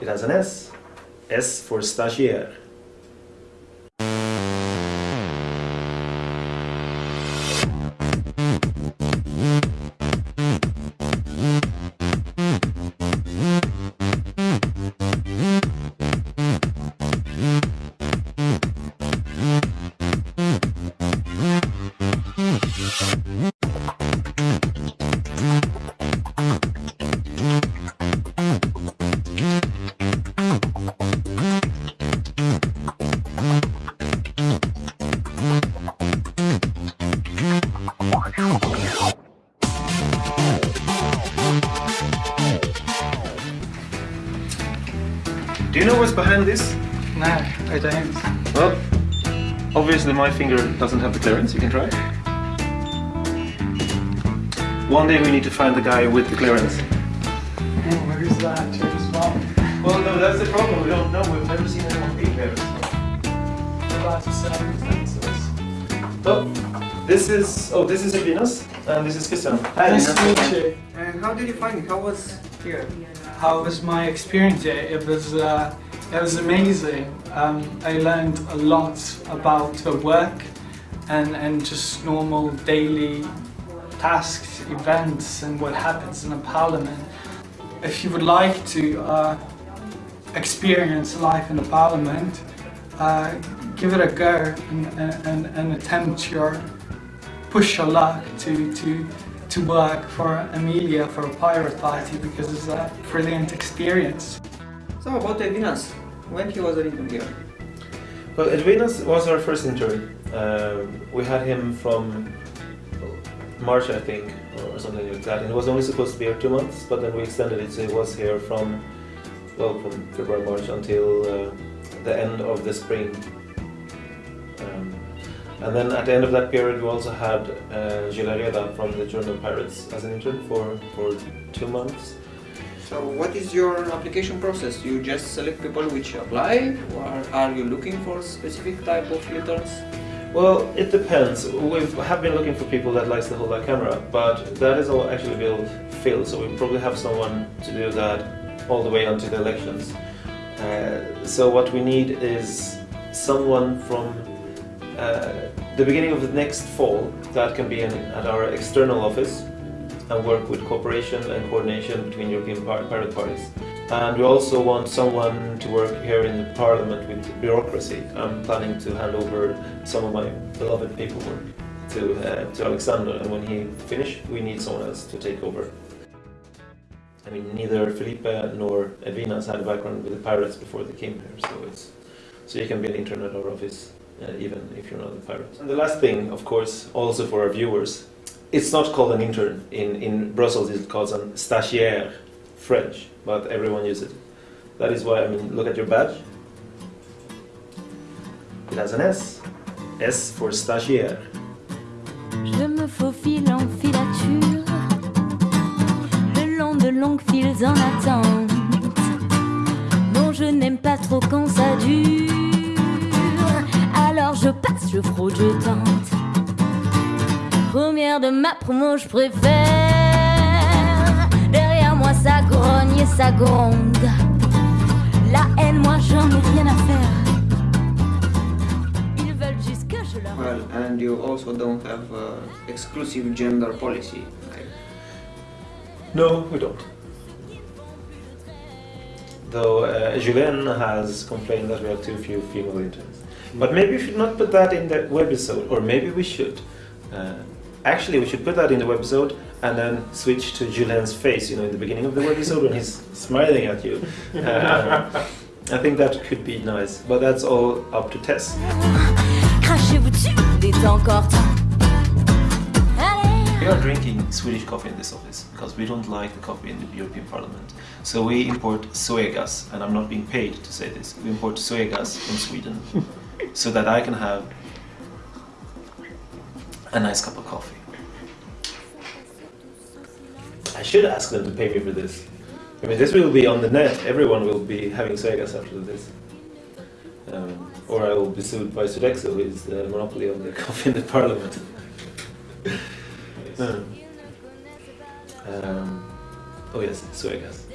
It has an S. S for stagiaire. Do you know what's behind this? No, I don't. Well, obviously my finger doesn't have the clearance, you can try. One day we need to find the guy with the clearance. Oh, where is that? James Bond. Well, no, that's the problem, we don't know, we've never seen anyone be there. About the circumstances. Well, oh. This is, oh, this is Venus, and this is Christian. Nice to meet you. And how did you find it? How was here? How was my experience here? It was, uh, it was amazing. Um, I learned a lot about the work and, and just normal daily tasks, events and what happens in a parliament. If you would like to uh, experience life in a parliament, uh, give it a go and, and, and attempt your, push your luck to, to, to work for Amelia for a pirate party because it's a brilliant experience. So about Edvinas, when he was a intern here? Well, Edvinas was our first intern. Um, we had him from March, I think, or something like that. And he was only supposed to be here two months, but then we extended it, so he was here from, well, from February, March until uh, the end of the spring. And then at the end of that period, we also had uh, Gilles from the German Pirates as an intern for, for two months. So what is your application process? You just select people which apply or are you looking for specific type of interns? Well, it depends. We have been looking for people that likes to hold that camera, but that is all actually built filled, so we probably have someone to do that all the way until the elections. Uh, so what we need is someone from uh, the beginning of the next fall that can be at our external office and work with cooperation and coordination between European pirate parties. And we also want someone to work here in the parliament with bureaucracy. I'm planning to hand over some of my beloved paperwork to, uh, to Alexander and when he finishes we need someone else to take over. I mean, neither Felipe nor Edvinas had a background with the pirates before they came here, so it's so you can be an intern at our office uh, even if you're not a pirate. And the last thing, of course, also for our viewers, it's not called an intern. In, in Brussels it's called an stagiaire, French, but everyone uses it. That is why, I mean, look at your badge. It has an S. S for stagiaire. Je fraude, je tente. Première de ma promo, je préfère. Derrière moi ça grogne et ça gronde. La haine, moi j'en ai rien à faire. Ils veulent juste que je leur Well, and you also don't have uh, exclusive gender policy. Like, No, we don't. Though uh, Julien has complained that we have too few female interns. But maybe we should not put that in the webisode, or maybe we should. Uh, actually, we should put that in the webisode and then switch to Julien's face, you know, in the beginning of the webisode when he's smiling at you. Uh, I think that could be nice, but that's all up to Tess. We are drinking Swedish coffee in this office because we don't like the coffee in the European Parliament. So we import Zoegas, and I'm not being paid to say this. We import Zoegas from Sweden so that I can have a nice cup of coffee. I should ask them to pay me for this. I mean, this will be on the net. Everyone will be having Zoegas after this. Um, or I will be sued by Sodexo, who is the monopoly on the coffee in the Parliament. Oh Um, oh yes, Zoegas.